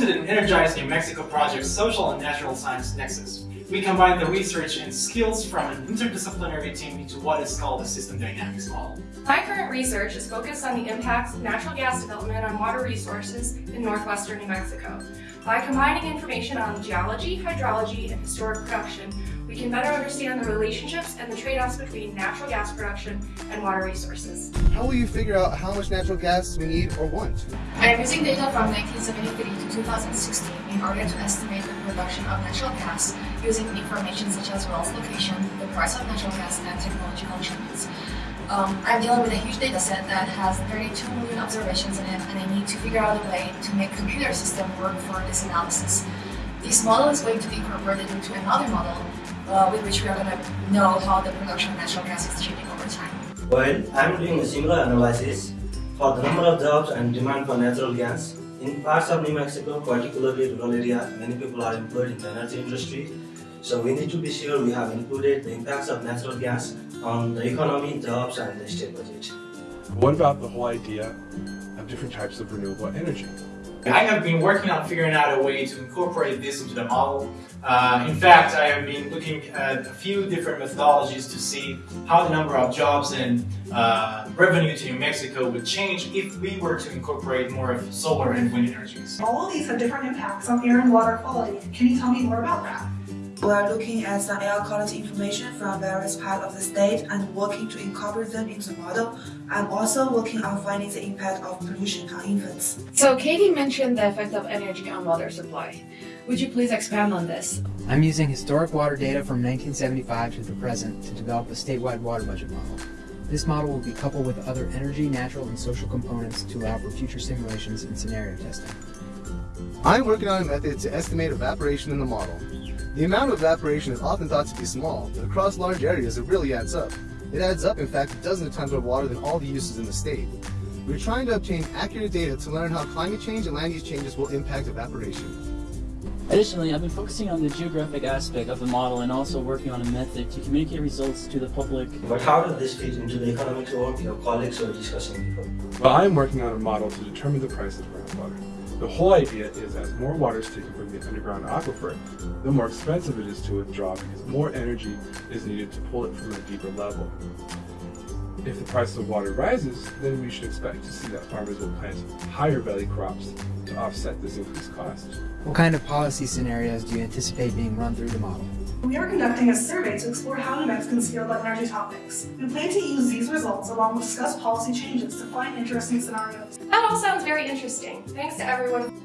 Welcome to the Energize New Mexico Project's Social and Natural Science Nexus. We combine the research and skills from an interdisciplinary team into what is called a system dynamics model. My current research is focused on the impacts of natural gas development on water resources in northwestern New Mexico. By combining information on geology, hydrology, and historic production, we can better understand the relationships and the trade-offs between natural gas production and water resources. How will you figure out how much natural gas we need or want? I am using data from 1973 to 2016 in order to estimate the production of natural gas using information such as well's location, the price of natural gas, and technological changes. Um, I'm dealing with a huge data set that has 32 million observations in it, and I need to figure out a way to make computer system work for this analysis. This model is going to be incorporated into another model uh, with which we are going to know how the production of natural gas is changing over time. Well, I'm doing a similar analysis for the number of jobs and demand for natural gas. In parts of New Mexico, particularly rural area, many people are employed in the energy industry. So we need to be sure we have included the impacts of natural gas on the economy, jobs and the state budget. What about the whole idea of different types of renewable energy? I have been working on figuring out a way to incorporate this into the model. Uh, in fact, I have been looking at a few different methodologies to see how the number of jobs and uh, revenue to New Mexico would change if we were to incorporate more of solar and wind energies. All of these have different impacts on air and water quality. Can you tell me more about that? We are looking at some air quality information from various parts of the state and working to incorporate them into the model. I'm also working on finding the impact of pollution on infants. So Katie mentioned the effect of energy on water supply. Would you please expand on this? I'm using historic water data from 1975 to the present to develop a statewide water budget model. This model will be coupled with other energy, natural, and social components to allow for future simulations and scenario testing. I'm working on a method to estimate evaporation in the model. The amount of evaporation is often thought to be small, but across large areas it really adds up. It adds up, in fact, dozens of times more water than all the uses in the state. We're trying to obtain accurate data to learn how climate change and land use changes will impact evaporation. Additionally, I've been focusing on the geographic aspect of the model and also working on a method to communicate results to the public. But how does this fit into the economics work your colleagues were discussing before? Well, I'm working on a model to determine the price of groundwater. The whole idea is as more water is taken from the underground aquifer, the more expensive it is to withdraw because more energy is needed to pull it from a deeper level. If the price of water rises, then we should expect to see that farmers will plant higher belly crops to offset this increased cost. What kind of policy scenarios do you anticipate being run through the model? We are conducting a survey to explore how New Mexicans feel about energy topics. We plan to use these results along with discussed policy changes to find interesting scenarios. That all sounds very interesting. Thanks to everyone